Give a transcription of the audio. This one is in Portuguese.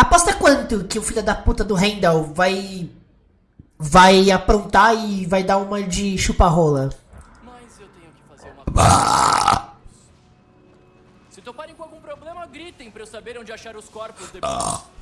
Aposta quanto que o filho da puta do Randall vai. Vai aprontar e vai dar uma de chupa-rola? Mas eu tenho que fazer uma. Ah! Se toparem com algum problema, gritem pra eu saber onde achar os corpos ah! depois.